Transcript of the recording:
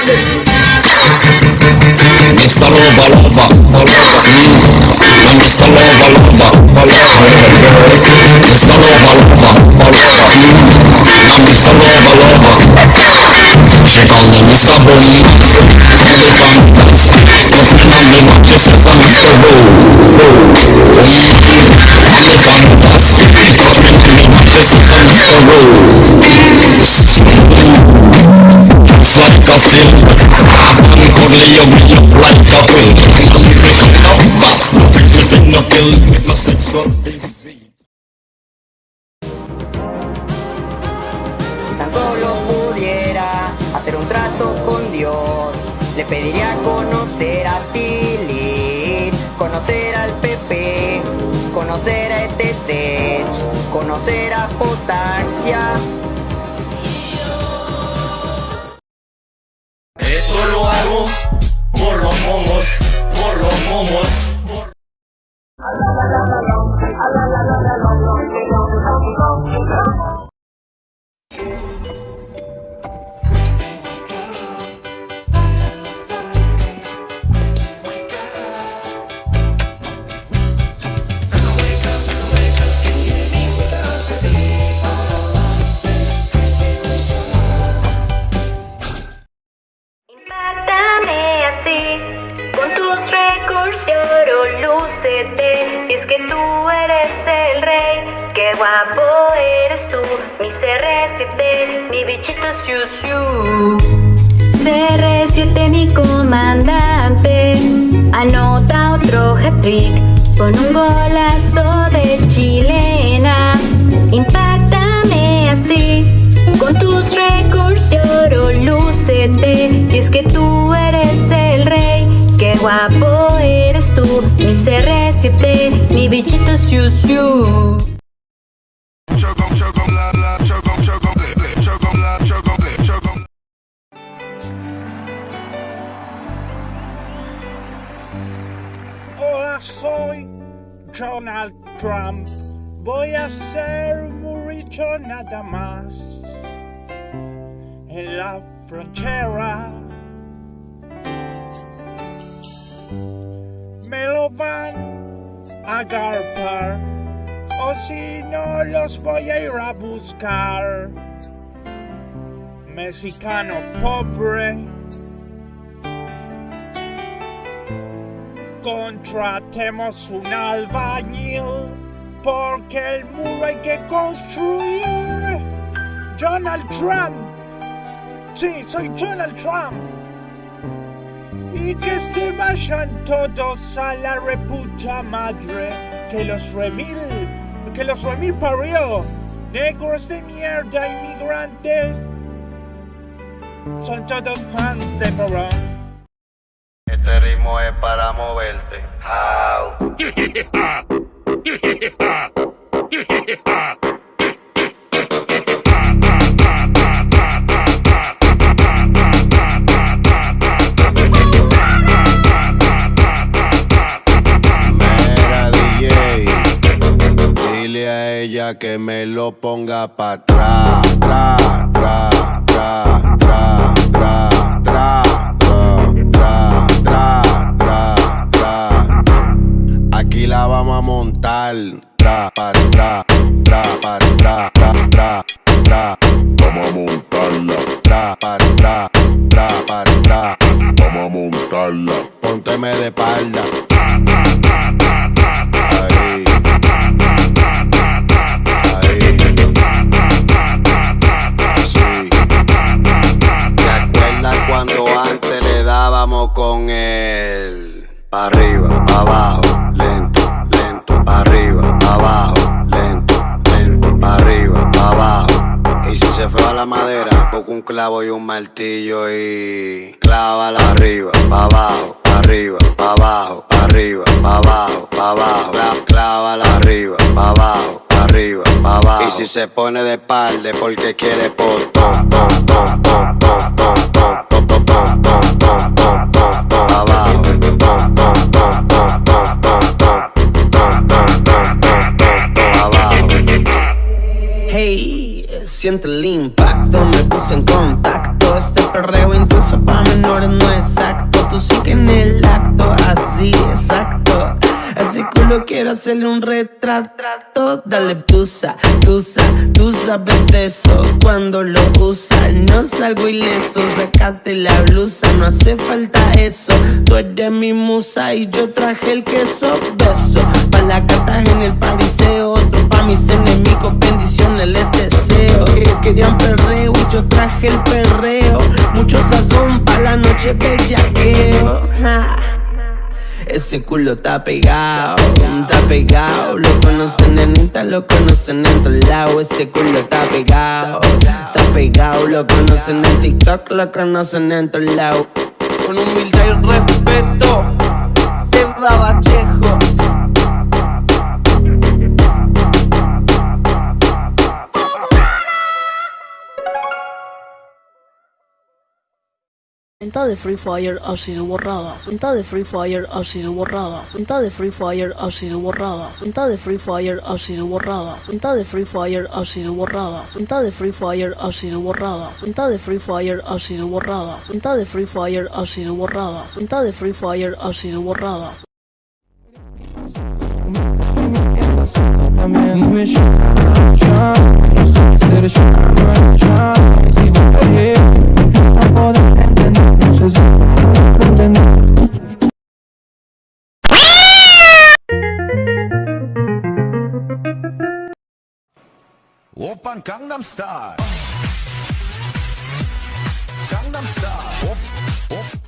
Mr. Loba Loba, Loba, mm. Mr. Loba Loba, Loba, Mr. Loba Loba, Loba, mm. Mr. Loba Loba. She call me Mr. Bonnie, from the Bahamas. But my name is just as a Mr. Bo, from the Mr. Bo. Tan solo pudiera hacer un trato con Dios Le pediría conocer a Tilly Conocer al PP Conocer a ETC Conocer a Jotaxia One. Guapo eres tú. Mi CR7, mi bichito siu siu. CR7, mi comandante, anota otro hat-trick con un golazo de chilena. Impactame así, con tus récords de oro, lúcete. Y es que tú eres el rey, qué guapo eres tú. Mi CR7, mi bichito siu siu. Soy Donald Trump. Voy a ser muy rico nada más. En la frontera me lo van a agarpar. O si no, los voy a ir a buscar. Mexicano pobre. Contratemos un albañil porque el muro hay que construir. Donald Trump. Sí, soy Donald Trump. Y que se vayan todos a la reputa madre. Que los remil, que los remil parió. Negros de mierda, inmigrantes. Son todos fans de Morón. Este ritmo es para moverte. How? Mera DJ, dile a ella que me lo ponga pa' atrás, tra, tra, tra, tra, a montar, tra, pa, tra, tra, pa, tra, tra, tra, tra. Vamos a montarla, Tra, pa, tra, tra, pa, tra. vamos a montarla. Pónteme de espalda. Ahí. Ahí. Así. ¿Te acuerdas cuando antes le dábamos con él? Pa' arriba, pa' abajo, se fue a la madera, poco un clavo y un martillo y clávala arriba, pa' abajo, pa' arriba, pa' abajo, pa' arriba, pa' abajo, pa' abajo, Clá- clávala arriba, pa' abajo, pa' arriba, pa' abajo. Y si se pone de espalda porque quiere por siente el impacto, me puse en contacto. Este perreo intenso pa' menores no exacto. Tú sí que en el acto, así, exacto. Culo quiero hacerle un retrato. Dale tusa, tusa, tú sabes de eso. Cuando lo usas, no salgo ileso. Sacate la blusa, no hace falta eso. Tú eres mi musa y yo traje el queso. Beso, pa' la cartas en el pariseo. Otro pa' mis enemigos, bendiciones les deseo. Que querían perreo y yo traje el perreo. Mucho sazón pa' la noche bellaqueo. Ja. Ese culo está pegado, está pegado. Lo conocen en Insta, lo conocen en todos lados. Ese culo está pegado, está pegado. Lo conocen en TikTok, lo conocen en todos lados. Con humildad y respeto, se va Vallejo. Cuenta de Free Fire ha sido borrada. Cuenta de Free Fire ha sido borrada. Cuenta de Free Fire ha sido borrada. Cuenta de Free Fire ha sido borrada. Cuenta de Free Fire ha sido borrada. Cuenta de Free Fire ha sido borrada. Cuenta de Free Fire ha sido borrada. Cuenta de Free Fire ha sido borrada. Cuenta de Free Fire ha sido borrada. 오빤 강남스타일 강남스타일 오, 오.